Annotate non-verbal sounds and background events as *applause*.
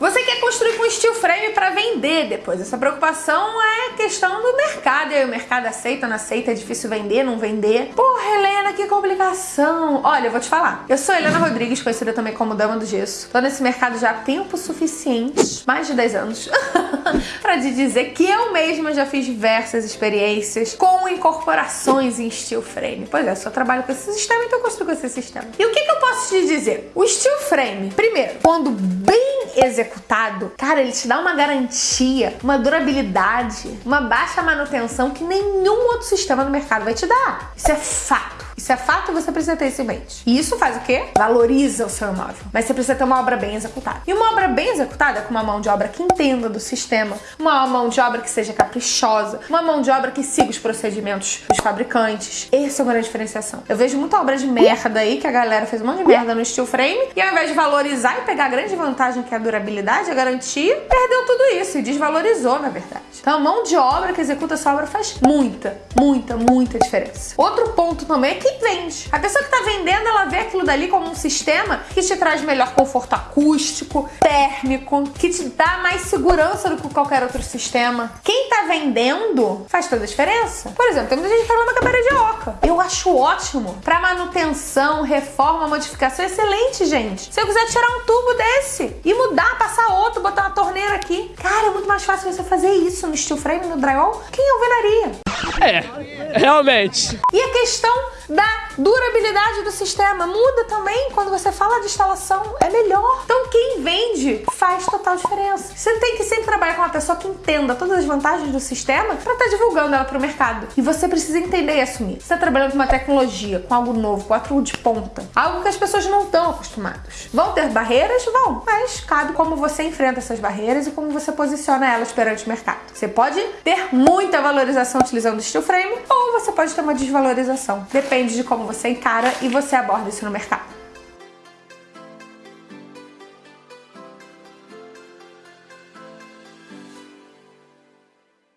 Você quer construir com steel frame para vender depois. Essa preocupação é questão do mercado. E aí o mercado aceita, não aceita, é difícil vender, não vender. Porra, Helena, que complicação. Olha, eu vou te falar. Eu sou Helena Rodrigues, conhecida também como Dama do Gesso. Tô nesse mercado já há tempo suficiente, mais de 10 anos, *laughs* para te dizer que eu mesma já fiz diversas experiências com incorporações em steel frame. Pois é, só trabalho com esse sistema, então eu construo com esse sistema. E o que, que eu posso te dizer? O steel frame, primeiro, quando bem executado, cara, ele te dá uma garantia, uma durabilidade, uma baixa manutenção que nenhum outro sistema no mercado vai te dar. Isso é fato. Isso é fato e você precisa ter isso em mente. E isso faz o quê? Valoriza o seu imóvel. Mas você precisa ter uma obra bem executada. E uma obra bem executada é com uma mão de obra que entenda do sistema, uma mão de obra que seja caprichosa, uma mão de obra que siga os procedimentos dos fabricantes. Essa é uma grande diferenciação. Eu vejo muita obra de merda aí que a galera fez um monte de merda no steel frame e ao invés de valorizar e pegar a grande vantagem que é a durabilidade, a garantia, perdeu tudo isso e desvalorizou, na verdade. Então a mão de obra que executa essa obra faz muita, muita, muita diferença. Outro ponto também é quem vende. A pessoa que está vendendo, ela vê aquilo dali como um sistema que te traz melhor conforto acústico, térmico, que te dá mais segurança do que qualquer outro sistema. Quem está vendendo faz toda a diferença. Por exemplo, tem muita gente que reclama com a parede oca. Eu acho ótimo. Para manutenção, reforma, modificação, excelente, gente. Se eu quiser tirar um tubo desse e mudar, passar outro, botar uma torneira aqui, cara, é muito mais fácil você fazer isso no steel frame, no drywall. Quem alvenaria? É, realmente. E a questão Bye. Durabilidade do sistema muda também quando você fala de instalação, é melhor. Então quem vende faz total diferença. Você tem que sempre trabalhar com uma pessoa que entenda todas as vantagens do sistema para estar tá divulgando ela para o mercado. E você precisa entender e assumir. Você está trabalhando com uma tecnologia, com algo novo, com algo de ponta, algo que as pessoas não estão acostumadas. Vão ter barreiras? Vão, mas cabe como você enfrenta essas barreiras e como você posiciona elas perante o mercado. Você pode ter muita valorização utilizando o steel frame ou você pode ter uma desvalorização. Depende de como você encara e você aborda isso no mercado.